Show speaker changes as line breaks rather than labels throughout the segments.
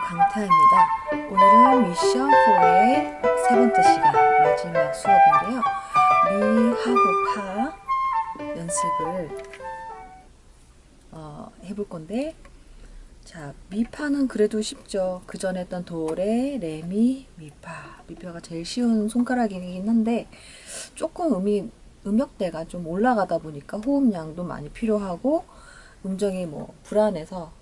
강타입니다. 오늘은 미션 4의 세 번째 시간 마지막 수업인데요. 미하고 파 연습을 어, 해볼 건데 자 미파는 그래도 쉽죠. 그 전에 했던 도레, 레미, 미파 미파가 제일 쉬운 손가락이긴 한데 조금 음이 음역대가 좀 올라가다 보니까 호흡량도 많이 필요하고 음정이 뭐 불안해서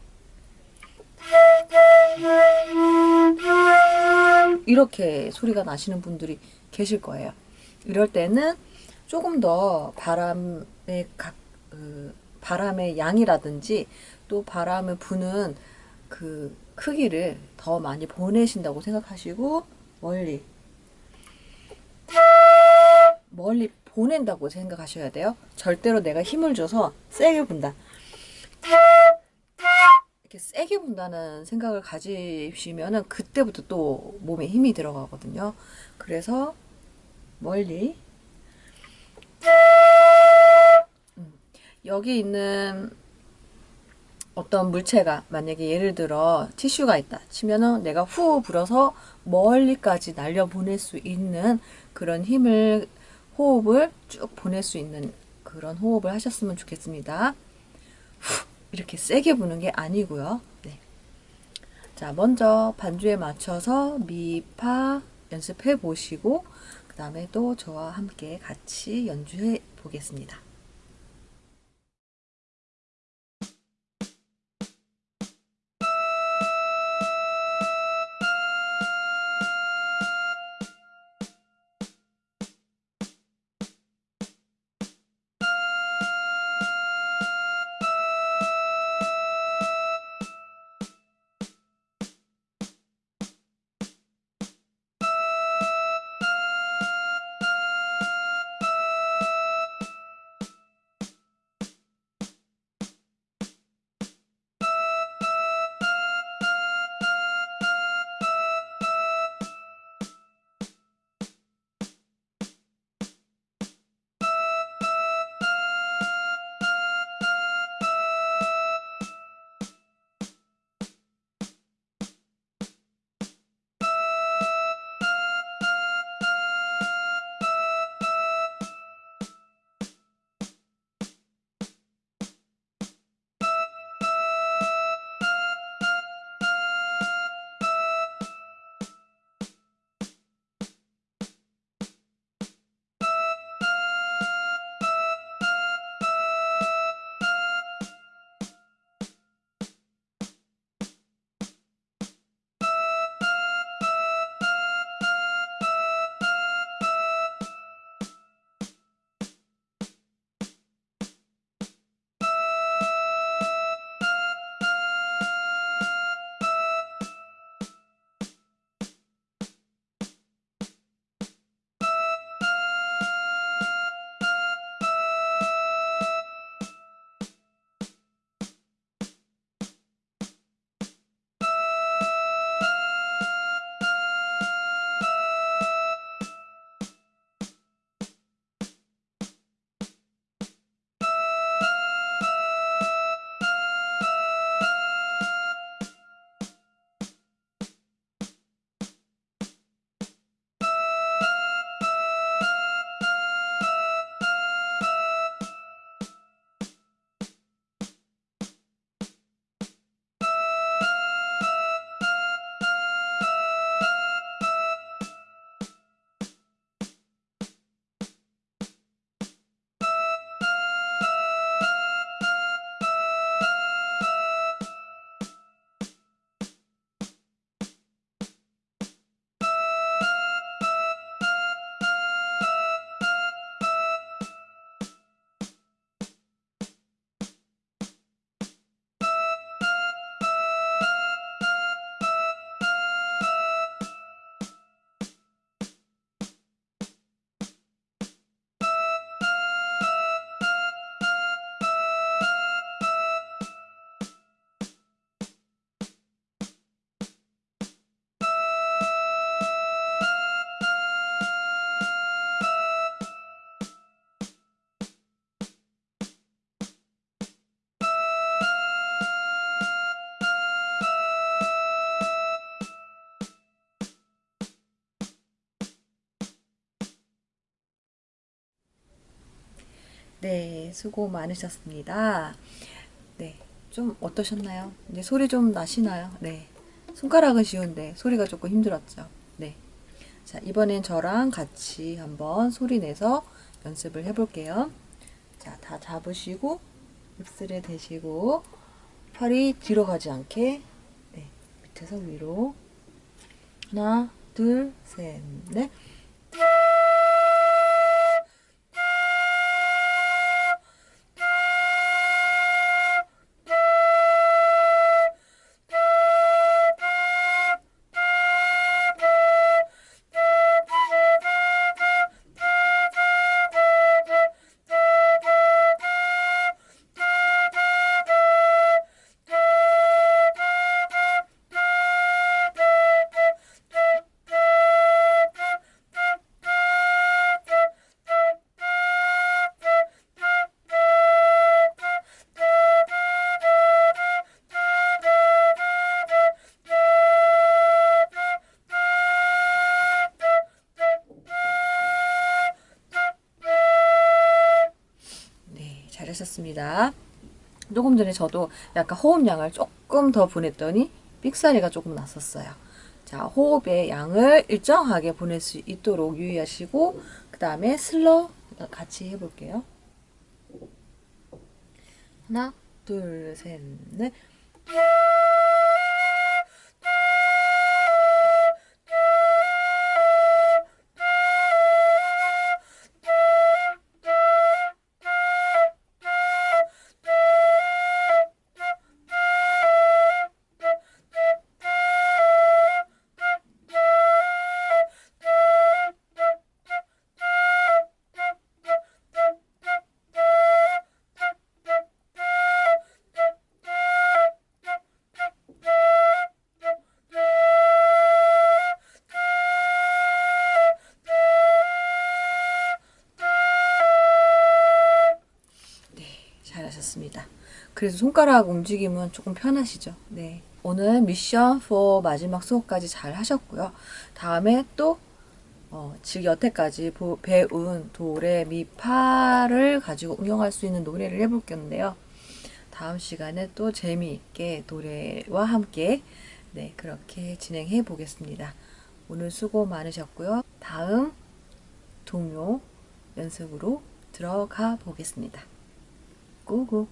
이렇게 소리가 나시는 분들이 계실 거예요. 이럴 때는 조금 더 바람의 각, 그 바람의 양이라든지 또 바람을 부는 그 크기를 더 많이 보내신다고 생각하시고 멀리 멀리 보낸다고 생각하셔야 돼요. 절대로 내가 힘을 줘서 세게 분다. 이렇게 세게 분다는 생각을 가지시면은 그때부터 또 몸에 힘이 들어가거든요. 그래서 멀리 음, 여기 있는 어떤 물체가 만약에 예를 들어 티슈가 있다 치면은 내가 후 불어서 멀리까지 날려 보낼 수 있는 그런 힘을 호흡을 쭉 보낼 수 있는 그런 호흡을 하셨으면 좋겠습니다. 후 이렇게 세게 부는 게 아니고요. 네. 자, 먼저 반주에 맞춰서 미, 파 연습해 보시고 그 다음에 또 저와 함께 같이 연주해 보겠습니다. 네, 수고 많으셨습니다. 네, 좀 어떠셨나요? 이제 소리 좀 나시나요? 네. 손가락은 쉬운데 소리가 조금 힘들었죠. 네. 자, 이번엔 저랑 같이 한번 소리 내서 연습을 해볼게요. 자, 다 잡으시고, 입술에 대시고, 팔이 뒤로 가지 않게, 네, 밑에서 위로. 하나, 둘, 셋, 넷. 잘하셨습니다. 조금 전에 저도 약간 호흡량을 조금 더 보냈더니 삑사리가 조금 났었어요. 자, 호흡의 양을 일정하게 보낼 수 있도록 유의하시고 그 다음에 slow 같이 해볼게요. 하나, 둘, 셋, 넷. 그래서 손가락 움직임은 조금 편하시죠? 네. 오늘 미션 4 마지막 수업까지 잘 하셨고요. 다음에 또 어, 즉 여태까지 보, 배운 도레 미파를 가지고 응용할 수 있는 노래를 해볼 건데요. 다음 시간에 또 재미있게 노래와 함께 네 그렇게 진행해 보겠습니다. 오늘 수고 많으셨고요. 다음 동요 연습으로 들어가 보겠습니다. 고고